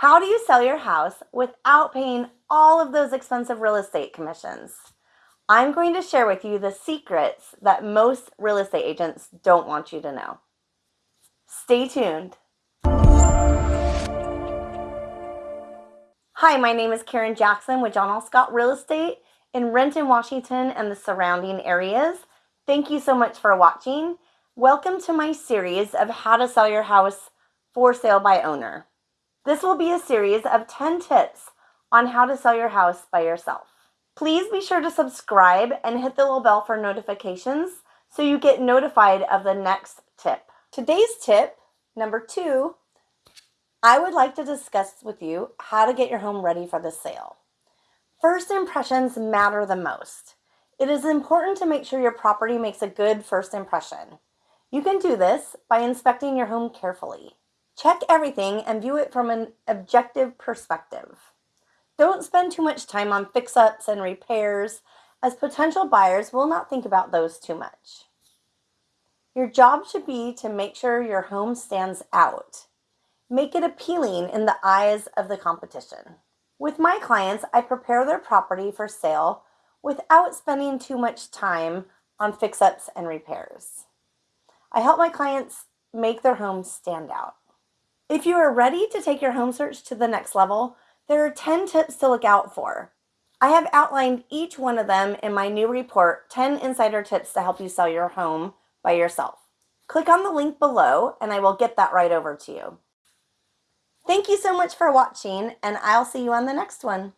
How do you sell your house without paying all of those expensive real estate commissions? I'm going to share with you the secrets that most real estate agents don't want you to know. Stay tuned. Hi, my name is Karen Jackson with John L. Scott Real Estate in Renton, Washington, and the surrounding areas. Thank you so much for watching. Welcome to my series of how to sell your house for sale by owner. This will be a series of 10 tips on how to sell your house by yourself. Please be sure to subscribe and hit the little bell for notifications so you get notified of the next tip. Today's tip, number two, I would like to discuss with you how to get your home ready for the sale. First impressions matter the most. It is important to make sure your property makes a good first impression. You can do this by inspecting your home carefully. Check everything and view it from an objective perspective. Don't spend too much time on fix-ups and repairs as potential buyers will not think about those too much. Your job should be to make sure your home stands out. Make it appealing in the eyes of the competition. With my clients, I prepare their property for sale without spending too much time on fix-ups and repairs. I help my clients make their homes stand out. If you are ready to take your home search to the next level, there are 10 tips to look out for. I have outlined each one of them in my new report, 10 Insider Tips to Help You Sell Your Home by Yourself. Click on the link below and I will get that right over to you. Thank you so much for watching and I'll see you on the next one.